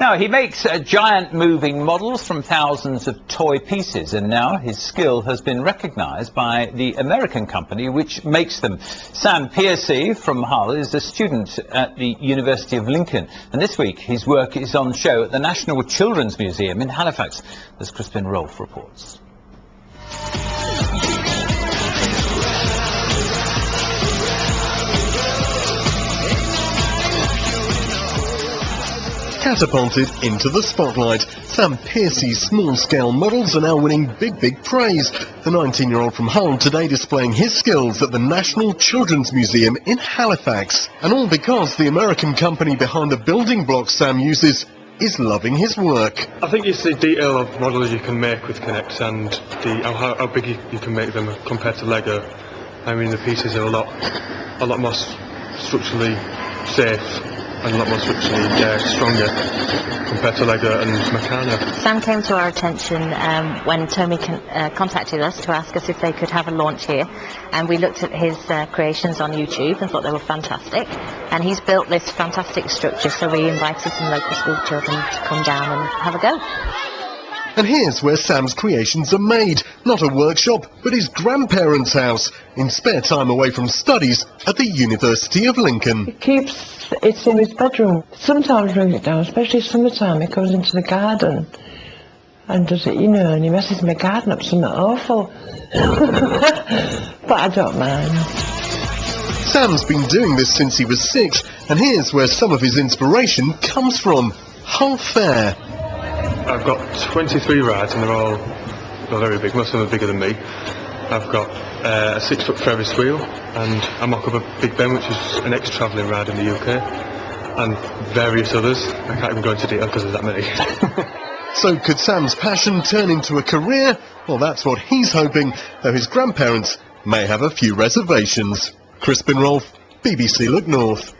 Now, he makes uh, giant moving models from thousands of toy pieces, and now his skill has been recognised by the American company which makes them. Sam Piercy from Hull is a student at the University of Lincoln, and this week his work is on show at the National Children's Museum in Halifax, as Crispin Rolfe reports. Catapulted into the spotlight, Sam Piercy's small-scale models are now winning big, big praise. The 19-year-old from Hull today displaying his skills at the National Children's Museum in Halifax. And all because the American company behind the building blocks Sam uses is loving his work. I think it's the detail of models you can make with K'NEX and the, how, how big you, you can make them compared to Lego. I mean, the pieces are a lot, a lot more structurally safe and a lot more structurally uh, stronger compared to Lego and Meccano. Sam came to our attention um, when Tomy con uh, contacted us to ask us if they could have a launch here and we looked at his uh, creations on YouTube and thought they were fantastic and he's built this fantastic structure so we invited some local school children to come down and have a go. And here's where Sam's creations are made. Not a workshop, but his grandparents' house, in spare time away from studies at the University of Lincoln. He keeps it in his bedroom. Sometimes brings it down, especially summertime, he goes into the garden and does it, you know, and he messes my garden up something awful. but I don't mind. Sam's been doing this since he was six, and here's where some of his inspiration comes from. Hull Fair. I've got 23 rats, and they're all they're very big, most of them are bigger than me. I've got uh, a six foot Ferris wheel and I mock up a Big Ben which is an ex-travelling ride in the UK and various others. I can't even go into detail because there's that many. so could Sam's passion turn into a career? Well that's what he's hoping, though his grandparents may have a few reservations. Crispin Rolfe, BBC Look North.